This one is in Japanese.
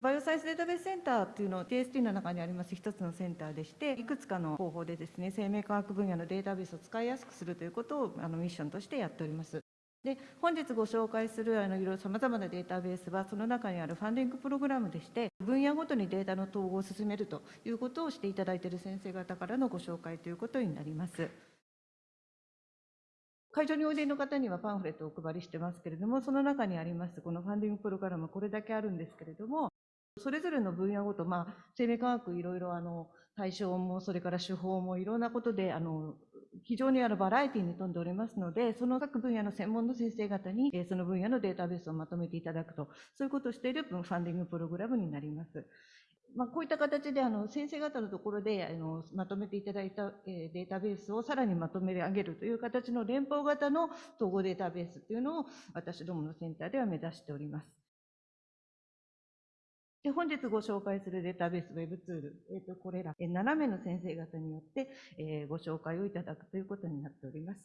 バイオサイエンスデータベースセンターっていうのを TST の中にあります一つのセンターでして、いくつかの方法でですね、生命科学分野のデータベースを使いやすくするということをあのミッションとしてやっております。で本日ご紹介するあのいろいろさまざまなデータベースはその中にあるファンディングプログラムでして分野ごとにデータの統合を進めるということをしていただいている先生方からのご紹介ということになります。会場においでの方にはパンフレットをお配りしてますけれども、その中にありますこのファンディングプログラム、これだけあるんですけれども、それぞれの分野ごと、まあ、生命科学いろいろあの対象も、それから手法もいろんなことで、あの、非常にあるバラエティーに富んでおりますので、その各分野の専門の先生方に、その分野のデータベースをまとめていただくと、そういうことをしているファンディングプログラムになります。まあ、こういった形であの先生方のところであのまとめていただいた、えデータベースをさらにまとめ上げるという形の連邦型の統合データベースというのを私どものセンターでは目指しております。で本日ご紹介するデータベースウェブツール、えー、とこれら7名の先生方によって、え、ご紹介をいただくということになっております。